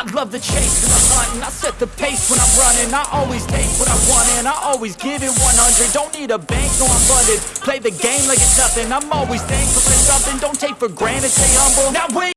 I love the chase and the hunt And I set the pace when I'm running. I always take what I want and I always give it 100 Don't need a bank, no I'm funded. Play the game like it's nothing. I'm always thankful for something. Don't take for granted, stay humble. Now wait.